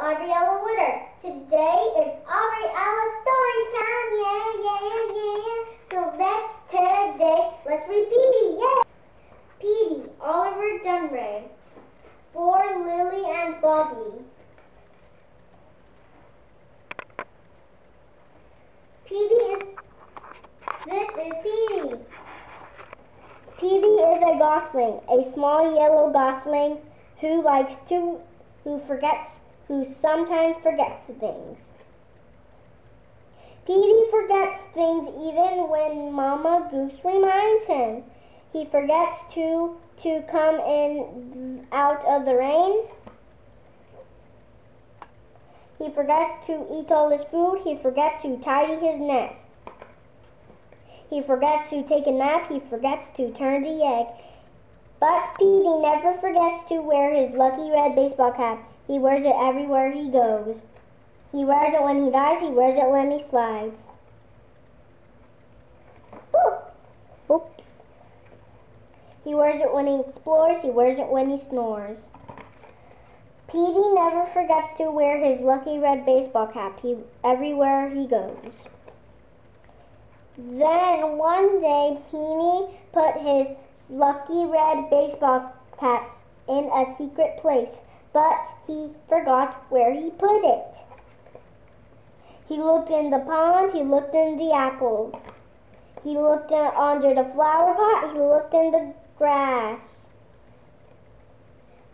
Aubriella Witter. Today it's Aubriella story time. Yeah, yeah, yeah. So let's today, let's Peedie. Yeah. Peedie, Oliver Dunrea. For Lily and Bobby. Peedie is, this is Peedie. Peedie is a gosling, a small yellow gosling who likes to, who forgets, who sometimes forgets things. Peedie forgets things even when Mama Goose reminds him. He forgets to to come in out of the rain. He forgets to eat all his food. He forgets to tidy his nest. He forgets to take a nap. He forgets to turn the egg. But Peedie never forgets to wear his lucky red baseball cap. He wears it everywhere he goes. He wears it when he dies. He wears it when he slides. Oops. He wears it when he explores. He wears it when he snores. Peedie never forgets to wear his lucky red baseball cap he, everywhere he goes. Then one day, Peedie put his lucky red baseball cap in a secret place, but he forgot where he put it. He looked in the pond, he looked in the apples. He looked under the flower pot, he looked in the grass.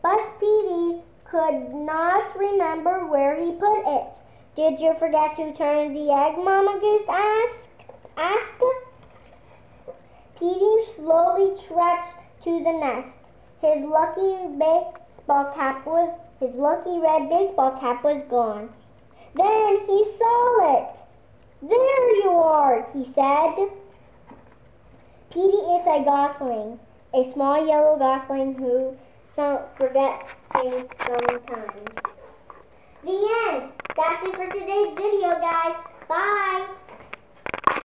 But Peedie could not remember where he put it. Did you forget to turn the egg, Mama Goose asked? asked. Peedie slowly trudged to the nest. His lucky baseball cap was his lucky red baseball cap was gone. Then he saw it. There you are, he said. Peedie is a gosling, a small yellow gosling who some forgets things sometimes. The end. That's it for today's video, guys. Bye.